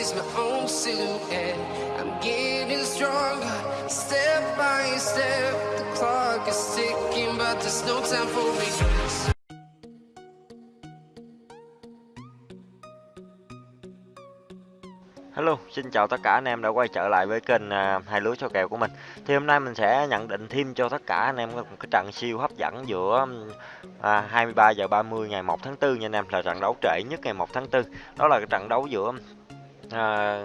is my own silhouette. I'm getting stronger, step by step. The clock is ticking, but there's no time for me. Hello, xin chào tất cả anh em đã quay trở lại với kênh à, hai lúa cho kèo của mình. Thì hôm nay mình sẽ nhận định thêm cho tất cả anh em một cái trận siêu hấp dẫn giữa à, 23 giờ 30 ngày 1 tháng 4 nha anh em là trận đấu trễ nhất ngày 1 tháng 4. Đó là cái trận đấu giữa à,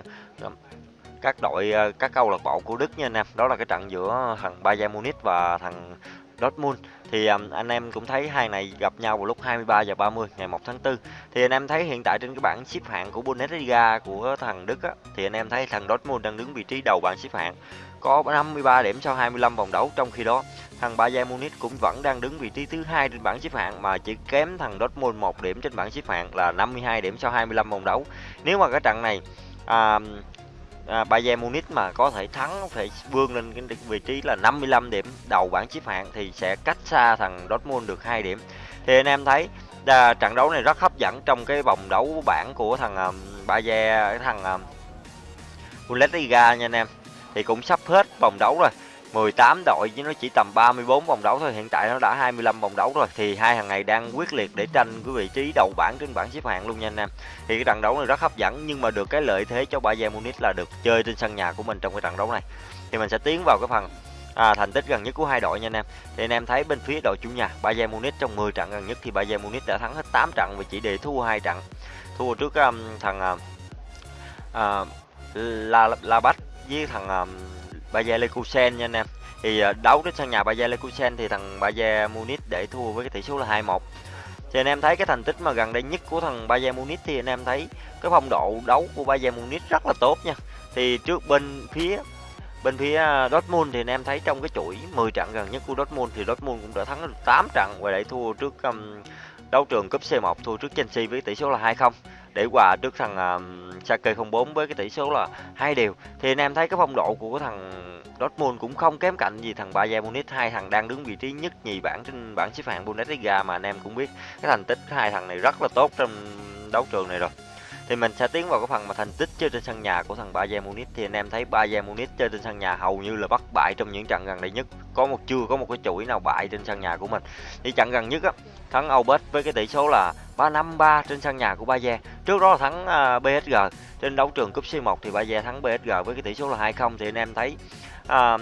các đội à, các câu lạc bộ của Đức nha anh em. Đó là cái trận giữa thằng Bayern Munich và thằng Dortmund. Thì um, anh em cũng thấy hai này gặp nhau vào lúc 23 giờ 30 ngày 1 tháng 4 thì anh em thấy hiện tại trên cái bảng xếp hạng của Bundesliga của thằng Đức á, thì anh em thấy thằng Dortmund đang đứng vị trí đầu bảng xếp hạng. Có 53 điểm sau 25 vòng đấu trong khi đó thằng Bayern Munich cũng vẫn đang đứng vị trí thứ hai trên bảng xếp hạng mà chỉ kém thằng Dortmund một điểm trên bảng xếp hạng là 52 điểm sau 25 vòng đấu. Nếu mà cái trận này à, à, Bayern Munich mà có thể thắng có thể vươn lên cái vị trí là 55 điểm đầu bảng xếp hạng thì sẽ cách xa thằng Dortmund được 2 điểm. Thì anh em thấy à, trận đấu này rất hấp dẫn trong cái vòng đấu bảng của thằng um, Bayern thằng um, Bundesliga nha anh em. Thì cũng sắp hết vòng đấu rồi. 18 đội chứ nó chỉ tầm 34 vòng đấu thôi. Hiện tại nó đã 25 vòng đấu rồi. Thì hai thằng này đang quyết liệt để tranh cái vị trí đầu bảng trên bảng xếp hạng luôn nha anh em. Thì cái trận đấu này rất hấp dẫn nhưng mà được cái lợi thế cho Bayern Munich là được chơi trên sân nhà của mình trong cái trận đấu này. Thì mình sẽ tiến vào cái phần à, thành tích gần nhất của hai đội nha anh em. Thì anh em thấy bên phía đội chủ nhà Bayern Munich trong 10 trận gần nhất thì Bayern Munich đã thắng hết 8 trận và chỉ để thua hai trận. Thua trước um, thằng uh, uh, La La Bách với thằng um, Bayer Leverkusen nha anh em. Thì ờ, đấu đến sân nhà Bayer Leverkusen thì thằng Bayer Munich để thua với cái tỷ số là 2-1 thì anh em thấy cái thành tích mà gần đây nhất của thằng Bayern Munich thì anh em thấy cái phong độ đấu của Bayern Munich rất là tốt nha. Thì trước bên phía bên phía ờ, Dortmund thì anh em thấy trong cái chuỗi 10 trận gần nhất của Dortmund thì Dortmund cũng đã thắng được 8 trận và để thua trước um, đấu trường cúp C1 thua trước Chelsea với tỷ số là 2-0 để hòa trước thằng um, uh, Schalke 04 với cái tỷ số là hai đều. Thì anh em thấy cái phong độ của thằng Dortmund cũng không kém cạnh gì thằng Bayern Munich. Hai thằng đang đứng vị trí nhất nhì bảng trên bảng xếp hạng Bundesliga mà anh em cũng biết. Cái thành tích hai thằng này rất là tốt trong đấu trường này rồi thì mình sẽ tiến vào cái phần mà thành tích chơi trên sân nhà của thằng Bayern Munich. Thì anh em thấy Bayern Munich chơi trên sân nhà hầu như là bất bại trong những trận gần đây nhất. Có một chưa có một cái chuỗi nào bại trên sân nhà của mình. Thì trận gần nhất á thắng Aubert với cái tỷ số là 3-5-3 trên sân nhà của Bayern. Trước đó là thắng à, uh, PSG trên đấu trường cúp C1 thì Bayern thắng PSG với cái tỷ số là 2-0 thì anh em thấy à, uh,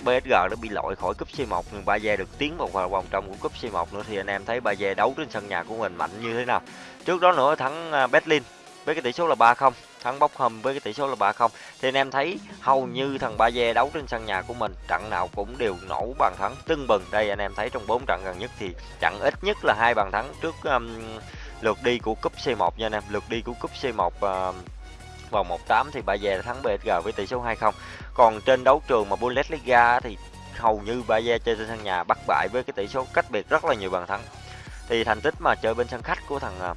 PSG đã bị loại khỏi cúp C1 nhưng Bayern được tiến vào vòng trong của cúp C1 nữa. Thì anh em thấy Bayern đấu trên sân nhà của mình mạnh như thế nào? Trước đó nữa thắng uh, Berlin với cái tỷ số là 3-0 thắng bốc hầm với cái tỷ số là 3-0 thì anh em thấy hầu như thằng Baye đấu trên sân nhà của mình trận nào cũng đều nổ bàn thắng tưng bừng. Đây anh em thấy trong 4 trận gần nhất thì trận ít nhất là hai bàn thắng trước um, lượt đi của cúp C1 nha anh em. Lượt đi của cúp C1 uh, um, vòng 1-8 thì Baye thắng PSG với tỷ số 2-0 còn trên đấu trường mà Bundesliga thì hầu như Baye chơi trên sân nhà bắt bại với cái tỷ số cách biệt rất là nhiều bàn thắng. Thì thành tích mà chơi bên sân khách của thằng uh,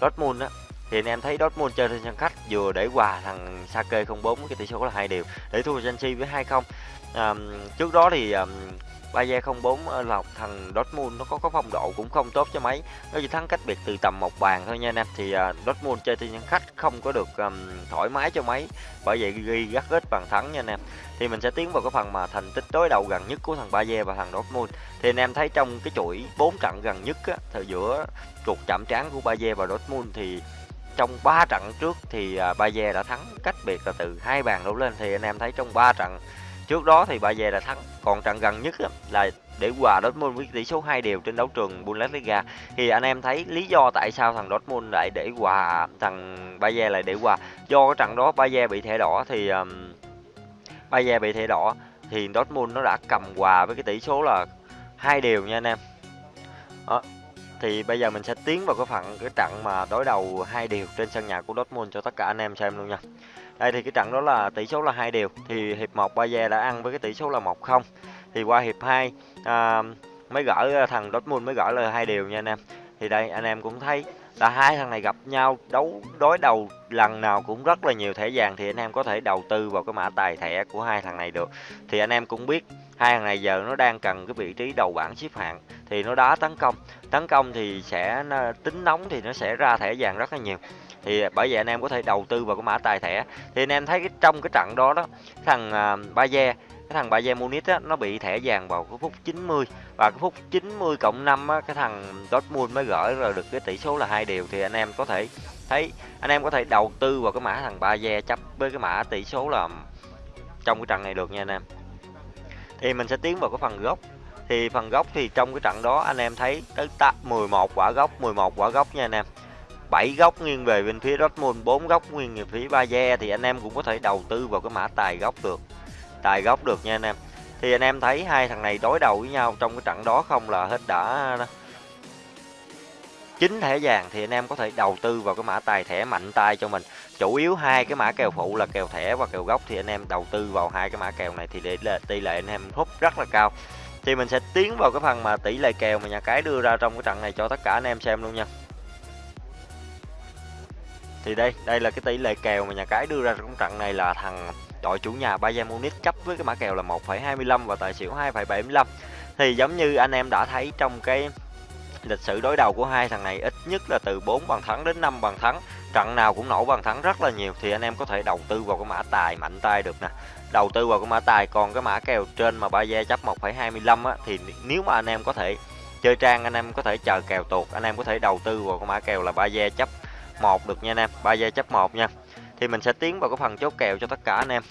Dortmund á thì anh em thấy Dortmund chơi trên sân khách vừa để hòa thằng Sake 04 cái tỷ số là hai điều để thua Chelsea với 2 không. À, trước đó thì um, Bayer 04 là thằng Dortmund nó có có phong độ cũng không tốt cho mấy. Nó chỉ thắng cách biệt từ tầm một bàn thôi nha anh em. Thì uh, Dortmund chơi trên sân khách không có được um, thoải mái cho mấy bởi vậy ghi rất ít bàn thắng nha anh em. Thì mình sẽ tiến vào cái phần mà thành tích đối đầu gần nhất của thằng bayer và thằng Dortmund. Thì anh em thấy trong cái chuỗi 4 trận gần nhất á, thời giữa cuộc chạm trán của bayer và Dortmund thì trong 3 trận trước thì à, Bayer đã thắng cách biệt là từ hai bàn đổ lên. Thì anh em thấy trong 3 trận trước đó thì Bayer đã thắng. Còn trận gần nhất là để hòa Dortmund với tỷ số 2 đều trên đấu trường Bundesliga. Thì anh em thấy lý do tại sao thằng Dortmund lại để hòa thằng Bayer lại để hòa? Do cái trận đó Bayer bị thẻ đỏ thì um, Bayer bị thẻ đỏ thì Dortmund nó đã cầm hòa với cái tỷ số là hai đều nha anh em. Đó, thì bây giờ mình sẽ tiến vào cái phần cái trận mà đối đầu hai điều trên sân nhà của Dortmund cho tất cả anh em xem luôn nha. Đây thì cái trận đó là tỷ số là hai điều thì hiệp 1 Bayer đã ăn với cái tỷ số là 1-0. Thì qua hiệp 2 à, mới gỡ à, thằng Dortmund mới gỡ là hai điều nha anh em. Thì đây anh em cũng thấy là hai thằng này gặp nhau đấu đối đầu lần nào cũng rất là nhiều thẻ vàng thì anh em có thể đầu tư vào cái mã tài thẻ của hai thằng này được thì anh em cũng biết hai thằng này giờ nó đang cần cái vị trí đầu bảng xếp hạng, thì nó đá tấn công. Tấn công thì sẽ tính nóng thì nó sẽ ra thẻ vàng rất là nhiều. Thì bởi vậy anh em có thể đầu tư vào cái mã tài thẻ. Thì anh em thấy cái, trong cái trận đó đó thằng à, ba Baye cái thằng Bayern Munich á, nó bị thẻ vàng vào cái phút 90 và cái phút 90 cộng 5 á, cái thằng Dortmund mới gỡ rồi được cái tỷ số là hai điều thì anh em có thể thấy, anh em có thể đầu tư vào cái mã thằng Bayern chấp với cái mã tỷ số là trong cái trận này được nha anh em thì mình sẽ tiến vào cái phần gốc. Thì phần gốc thì trong cái trận đó anh em thấy tới 11 quả gốc 11 quả gốc nha anh em. 7 góc nghiêng về bên phía Dortmund 4 góc nghiêng về phía Bayern thì anh em cũng có thể đầu tư vào cái mã tài gốc được, tài gốc được nha anh em. Thì anh em thấy hai thằng này đối đầu với nhau trong cái trận đó không là hết đã chín thẻ vàng thì anh em có thể đầu tư vào cái mã tài thẻ mạnh tay cho mình. Chủ yếu hai cái mã kèo phụ là kèo thẻ và kèo gốc thì anh em đầu tư vào hai cái mã kèo này thì để tỷ lệ anh em hút rất là cao. Thì mình sẽ tiến vào cái phần mà tỷ lệ kèo mà nhà cái đưa ra trong cái trận này cho tất cả anh em xem luôn nha. Thì đây đây là cái tỷ lệ kèo mà nhà cái đưa ra trong trận này là thằng đội chủ nhà Bayern Munich chấp với cái mã kèo là 1,25 và tài xỉu 2,75 thì giống như anh em đã thấy trong cái lịch sử đối đầu của hai thằng này ít nhất là từ 4 bàn thắng đến 5 bàn thắng. Trận nào cũng nổ bàn thắng rất là nhiều thì anh em có thể đầu tư vào cái mã tài mạnh tay được nè. Đầu tư vào cái mã tài còn cái mã kèo trên mà ba gia chấp 1,25 á thì nếu mà anh em có thể chơi trang anh em có thể chờ kèo tuột anh em có thể đầu tư vào cái mã kèo là ba gia chấp 1 được nha anh em ba gia chấp 1 nha. Thì mình sẽ tiến vào cái phần chốt kèo cho tất cả anh em.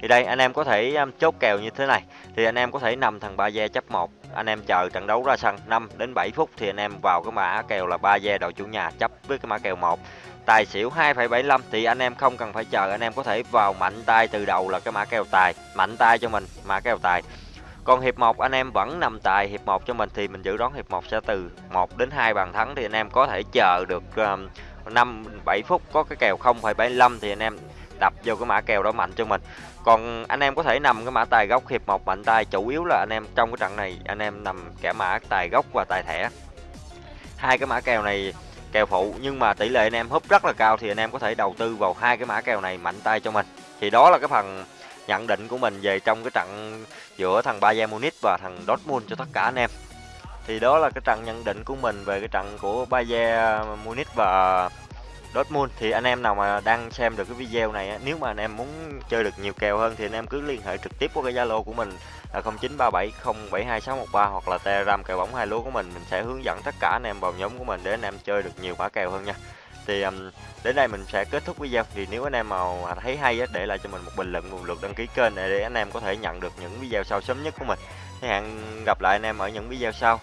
Thì đây anh em có thể um, chốt kèo như thế này. Thì anh em có thể nằm thằng ba gia chấp 1 anh em chờ trận đấu ra sân 5 đến 7 phút thì anh em vào cái mã kèo là ba gia đội chủ nhà chấp với cái mã kèo 1 tài xỉu 2,75 thì anh em không cần phải chờ anh em có thể vào mạnh tay từ đầu là cái mã kèo tài mạnh tay cho mình mã kèo tài. Còn hiệp 1 anh em vẫn nằm tài hiệp 1 cho mình thì mình dự đoán hiệp 1 sẽ từ 1 đến 2 bàn thắng thì anh em có thể chờ được um, 5 7 phút có cái kèo 0,75 thì anh em đập vô cái mã kèo đó mạnh cho mình còn anh em có thể nằm cái mã tài gốc, hiệp một mạnh tay, chủ yếu là anh em trong cái trận này, anh em nằm cả mã, tài gốc và tài thẻ. Hai cái mã kèo này, kèo phụ, nhưng mà tỷ lệ anh em húp rất là cao thì anh em có thể đầu tư vào hai cái mã kèo này mạnh tay cho mình. Thì đó là cái phần nhận định của mình về trong cái trận giữa thằng Bayern Munich và thằng Dortmund cho tất cả anh em. Thì đó là cái trận nhận định của mình về cái trận của Bayern Munich và Dortmund thì anh em nào mà đang xem được cái video này nếu mà anh em muốn chơi được nhiều kèo hơn thì anh em cứ liên hệ trực tiếp qua cái Zalo của mình là 0937072613 hoặc là Telegram kèo bóng hai lúa của mình mình sẽ hướng dẫn tất cả anh em vào nhóm của mình để anh em chơi được nhiều mã kèo hơn nha. Thì um, đến đây mình sẽ kết thúc video thì nếu anh em mà thấy hay á, để lại cho mình một bình luận một lượt đăng ký kênh để anh em có thể nhận được những video sau sớm nhất của mình. Thì hẹn gặp lại anh em ở những video sau.